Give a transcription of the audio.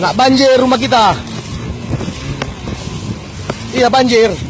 Nak banjir rumah kita. Iya banjir.